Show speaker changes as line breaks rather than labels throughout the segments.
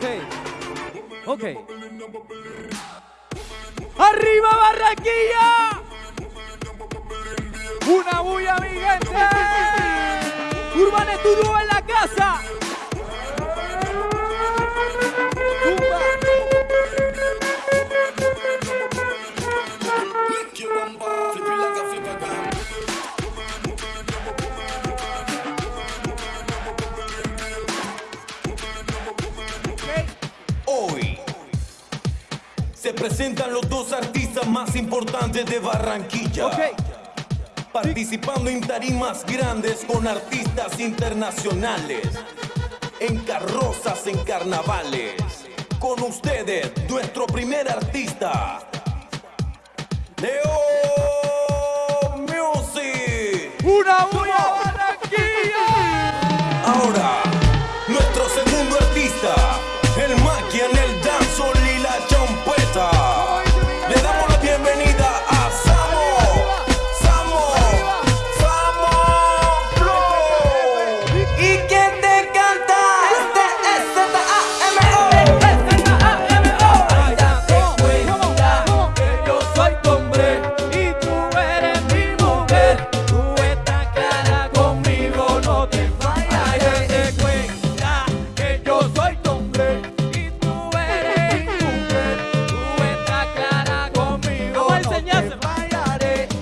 Ok. Ok. ¡Arriba Barranquilla! Una bulla, mi gente. Urban Studio en la casa.
Presentan los dos artistas más importantes de Barranquilla. Participando en tarimas grandes con artistas internacionales. En carrozas, en carnavales. Con ustedes, nuestro primer artista. Leo Music.
Una bulla,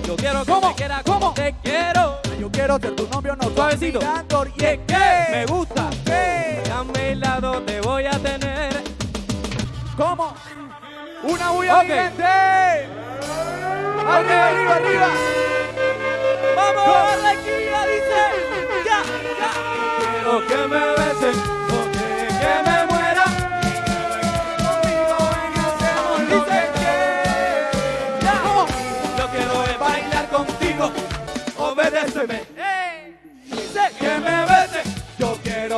Yo quiero que
¿Cómo?
me quiera como te quiero.
Yo quiero ser tu novio, no
Suavecito.
mirando,
Y es que me gusta. A mi lado te voy a tener.
¿Cómo? Una bulla,
Ok.
mi gente. Arriba, arriba, arriba.
¡Vamos, Barranquilla! Dice,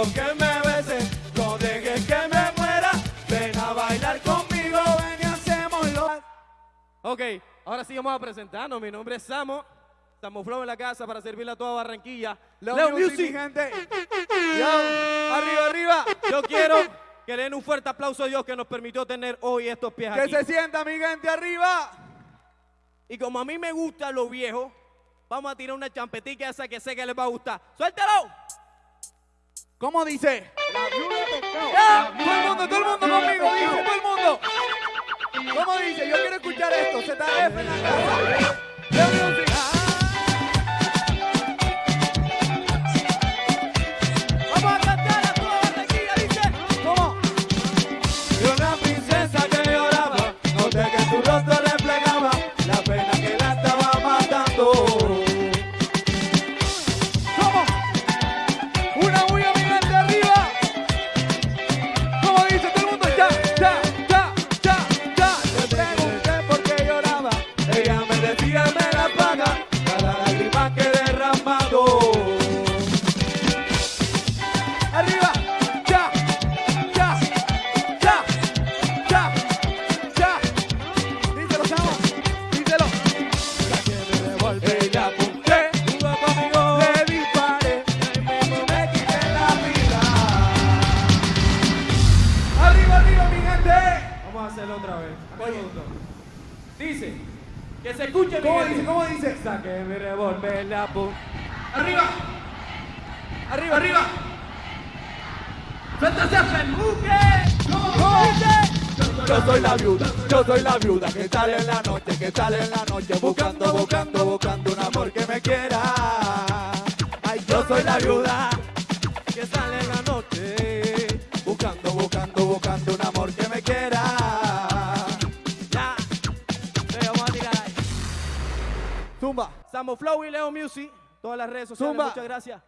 quiero que me besen. No dejes que me muera, ven a bailar conmigo, ven y hacémoslo. Ok, ahora sí vamos a presentarnos. Mi nombre es Samo. Samo Flow en la casa para servirle a toda Barranquilla.
Leo,
Leo
Music,
Music.
gente.
Yo, arriba, arriba. Yo quiero que le den un fuerte aplauso a Dios que nos permitió tener hoy estos pies
Que
aquí.
se sienta, mi gente, arriba.
Y como a mí me gusta lo viejo, vamos a tirar una champetica esa que sé que les va a gustar. ¡Suéltalo!
¿Cómo dice? Ya, todo el mundo, todo el mundo conmigo, dice, todo el mundo. ¿Cómo dice? Yo quiero escuchar esto. ZF en la casa.
Hacerlo otra vez. Minuto. Dice, que se escuche
¿Cómo
gente.
dice? ¿Cómo dice?
Saqué mi revólver, la apunté.
Arriba. Arriba, arriba.
¡Suéltase a ¿Cómo dice?
Yo soy la viuda, yo soy la viuda que sale en la noche, que sale en la noche buscando, buscando, buscando un amor que me quiera. Ay, yo soy la viuda Zumba.
Samo Flow y Leo Music. Todas las redes sociales.
Zumba.
Muchas gracias.